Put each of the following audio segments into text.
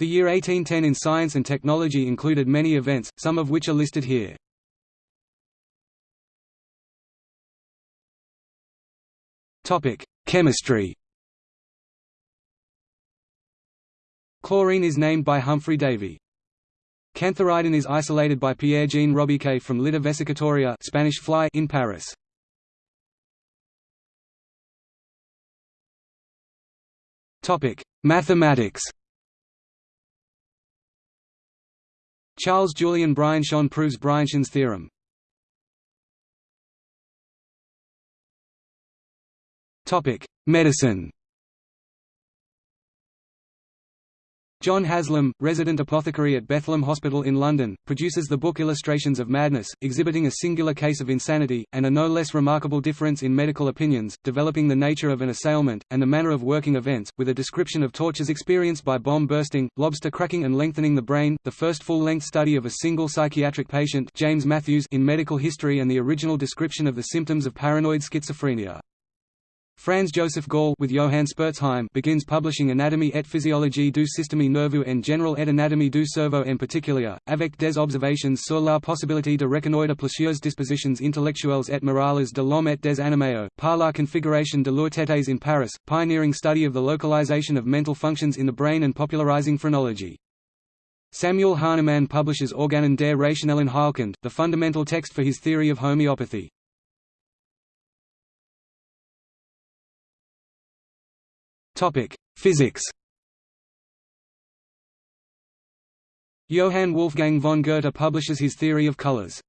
The year 1810 in science and technology included many events, some of which are listed here. Chemistry Chlorine is named by Humphry Davy. Cantharidin is isolated by Pierre-Jean Robiquet from Lytta vesicatoria Spanish fly in Paris. Mathematics. Charles Julian Brianchon proves Brianchon's theorem. Medicine. John Haslam, resident apothecary at Bethlem Hospital in London, produces the book Illustrations of Madness, exhibiting a singular case of insanity, and a no less remarkable difference in medical opinions, developing the nature of an assailment, and the manner of working events, with a description of tortures experienced by bomb bursting, lobster cracking and lengthening the brain, the first full-length study of a single psychiatric patient James Matthews in medical history and the original description of the symptoms of paranoid schizophrenia. Franz Joseph Gall with Johann Spurzheim begins publishing Anatomie et physiologie du système nerveux en général et anatomie du cerveau en particulier, avec des observations sur la possibilité de reconnaître plusieurs dispositions intellectuelles et morales de l'homme et des animaux, par la configuration de leurs têtes in Paris, pioneering study of the localization of mental functions in the brain and popularizing phrenology. Samuel Hahnemann publishes Organon der rationellen Heilkunde, the fundamental text for his theory of homeopathy. Topic: Physics. Johann Wolfgang von Goethe publishes his theory of colors.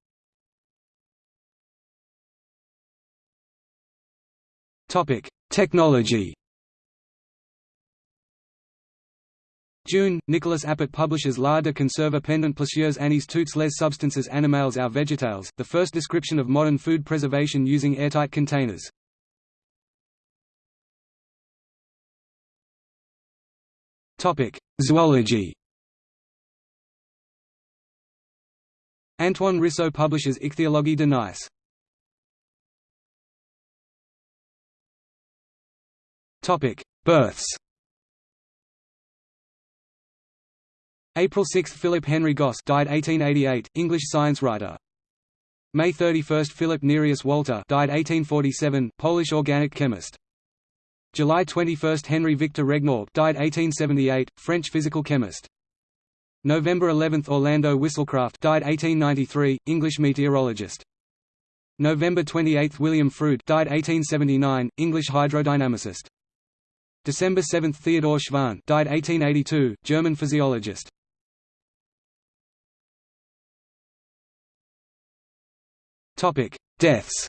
Topic: Technology. June, Nicolas Appert publishes L'art de conserver pendant plusieurs années toutes les substances animales ou végétales, the first description of modern food preservation using airtight containers. Zoology. Antoine Risso publishes Ichthyologie de Nice. Topic: Births. April 6 – Philip Henry Gosse died 1888, English science writer. May 31 – Philip Nereus Walter died 1847, Polish organic chemist. July 21 – Henry Victor Regnault died 1878, French physical chemist. November 11 – Orlando Whistlecraft died 1893, English meteorologist. November 28 – William Froude died 1879, English hydrodynamicist. December 7 – Theodor Schwann died 1882, German physiologist. Deaths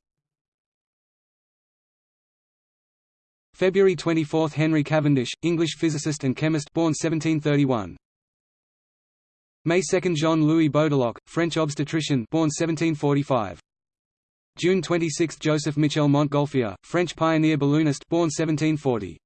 February 24 – Henry Cavendish, English physicist and chemist born 1731. May 2 – Jean-Louis Baudelocque, French obstetrician born 1745. June 26 – Joseph Michel Montgolfier, French pioneer balloonist born 1740.